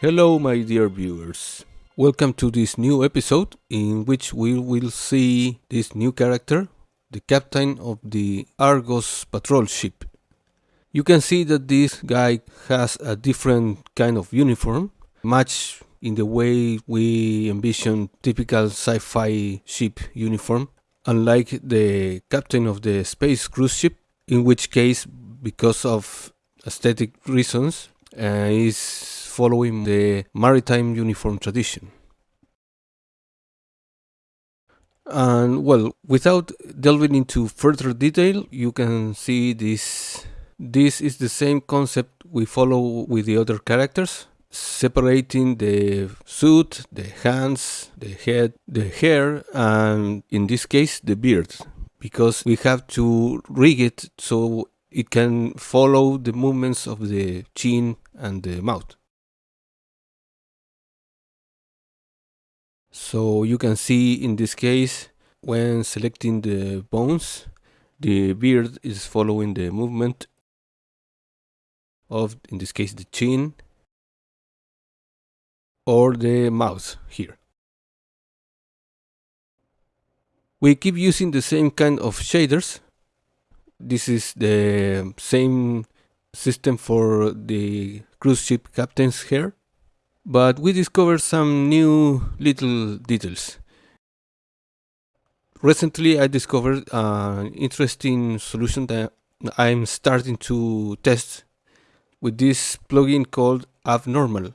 Hello my dear viewers. Welcome to this new episode in which we will see this new character, the captain of the Argos patrol ship. You can see that this guy has a different kind of uniform, much in the way we envision typical sci-fi ship uniform, unlike the captain of the space cruise ship, in which case, because of aesthetic reasons, uh, is following the maritime uniform tradition. And well, without delving into further detail, you can see this. This is the same concept we follow with the other characters, separating the suit, the hands, the head, the hair, and in this case, the beard, because we have to rig it so it can follow the movements of the chin and the mouth. So you can see in this case, when selecting the bones, the beard is following the movement of, in this case, the chin or the mouth here. We keep using the same kind of shaders. This is the same system for the cruise ship captain's hair but we discovered some new little details. Recently I discovered an interesting solution that I'm starting to test with this plugin called Abnormal,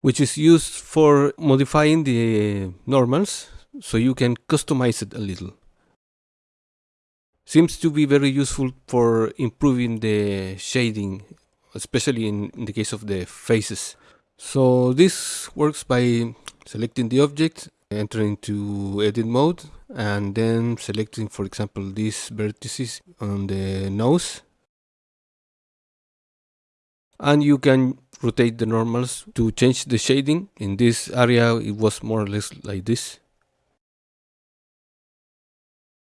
which is used for modifying the normals so you can customize it a little. Seems to be very useful for improving the shading, especially in, in the case of the faces. So this works by selecting the object, entering to edit mode, and then selecting, for example, these vertices on the nose. And you can rotate the normals to change the shading. In this area, it was more or less like this.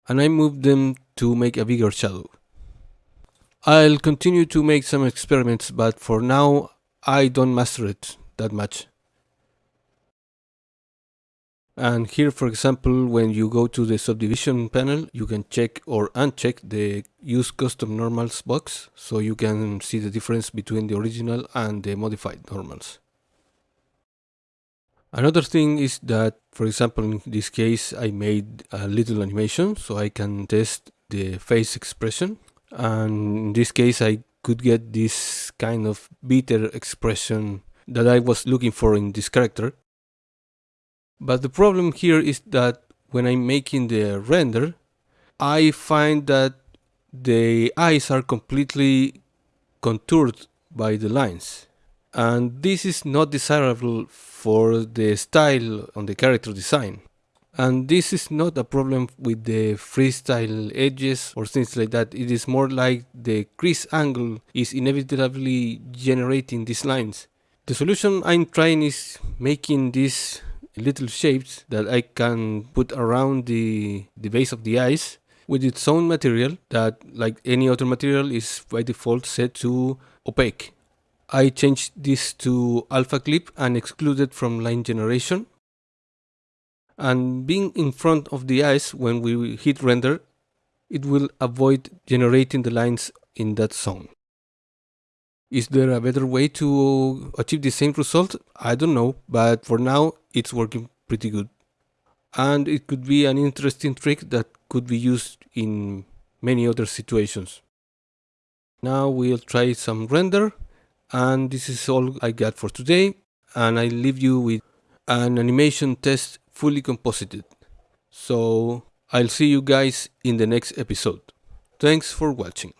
And I moved them to make a bigger shadow. I'll continue to make some experiments, but for now I don't master it that much. And here, for example, when you go to the subdivision panel, you can check or uncheck the use custom normals box, so you can see the difference between the original and the modified normals. Another thing is that, for example, in this case, I made a little animation so I can test the face expression. And in this case, I could get this kind of bitter expression that I was looking for in this character. But the problem here is that when I'm making the render, I find that the eyes are completely contoured by the lines. And this is not desirable for the style on the character design. And this is not a problem with the freestyle edges or things like that. It is more like the crease angle is inevitably generating these lines. The solution I'm trying is making these little shapes that I can put around the, the base of the eyes with its own material that like any other material is by default set to opaque. I changed this to alpha clip and excluded from line generation and being in front of the eyes when we hit render, it will avoid generating the lines in that zone. Is there a better way to achieve the same result? I don't know, but for now it's working pretty good. And it could be an interesting trick that could be used in many other situations. Now we'll try some render and this is all I got for today and I leave you with an animation test fully composited. So I'll see you guys in the next episode. Thanks for watching.